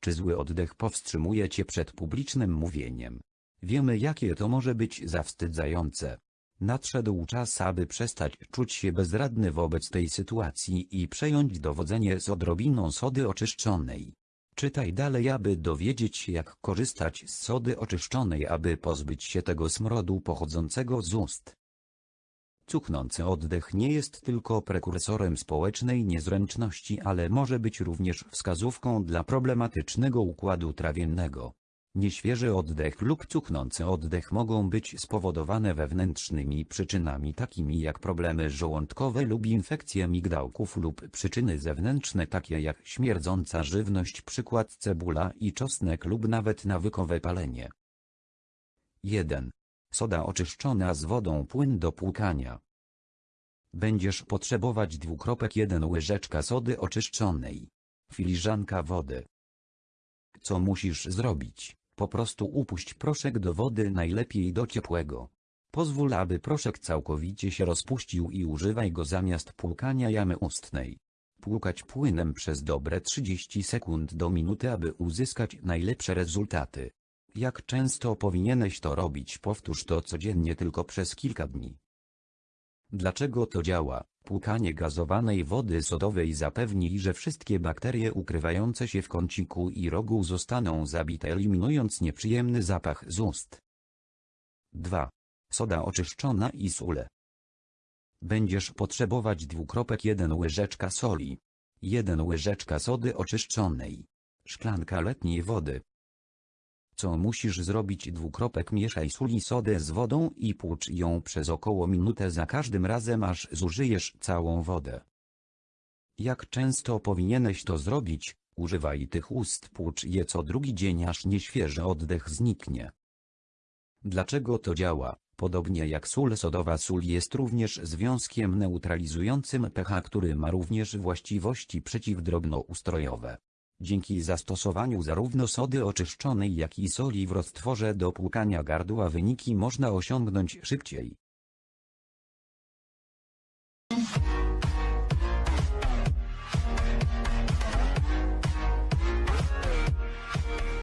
Czy zły oddech powstrzymuje cię przed publicznym mówieniem? Wiemy jakie to może być zawstydzające. Nadszedł czas aby przestać czuć się bezradny wobec tej sytuacji i przejąć dowodzenie z odrobiną sody oczyszczonej. Czytaj dalej aby dowiedzieć się jak korzystać z sody oczyszczonej aby pozbyć się tego smrodu pochodzącego z ust. Cuchnący oddech nie jest tylko prekursorem społecznej niezręczności ale może być również wskazówką dla problematycznego układu trawiennego. Nieświeży oddech lub cuchnący oddech mogą być spowodowane wewnętrznymi przyczynami takimi jak problemy żołądkowe lub infekcje migdałków lub przyczyny zewnętrzne takie jak śmierdząca żywność przykład cebula i czosnek lub nawet nawykowe palenie. 1. Soda oczyszczona z wodą płyn do płukania. Będziesz potrzebować dwukropek 1 łyżeczka sody oczyszczonej. Filiżanka wody. Co musisz zrobić? Po prostu upuść proszek do wody najlepiej do ciepłego. Pozwól aby proszek całkowicie się rozpuścił i używaj go zamiast płukania jamy ustnej. Płukać płynem przez dobre 30 sekund do minuty aby uzyskać najlepsze rezultaty. Jak często powinieneś to robić powtórz to codziennie tylko przez kilka dni. Dlaczego to działa? Płukanie gazowanej wody sodowej zapewni, że wszystkie bakterie ukrywające się w kąciku i rogu zostaną zabite eliminując nieprzyjemny zapach z ust. 2. Soda oczyszczona i sól. Będziesz potrzebować dwukropek 1 łyżeczka soli. 1 łyżeczka sody oczyszczonej. Szklanka letniej wody. Co musisz zrobić dwukropek mieszaj sól i sodę z wodą i płucz ją przez około minutę za każdym razem aż zużyjesz całą wodę. Jak często powinieneś to zrobić, używaj tych ust płucz je co drugi dzień aż nieświeży oddech zniknie. Dlaczego to działa? Podobnie jak sól sodowa sól jest również związkiem neutralizującym pH który ma również właściwości przeciwdrobnoustrojowe. Dzięki zastosowaniu zarówno sody oczyszczonej jak i soli w roztworze do płukania gardła wyniki można osiągnąć szybciej.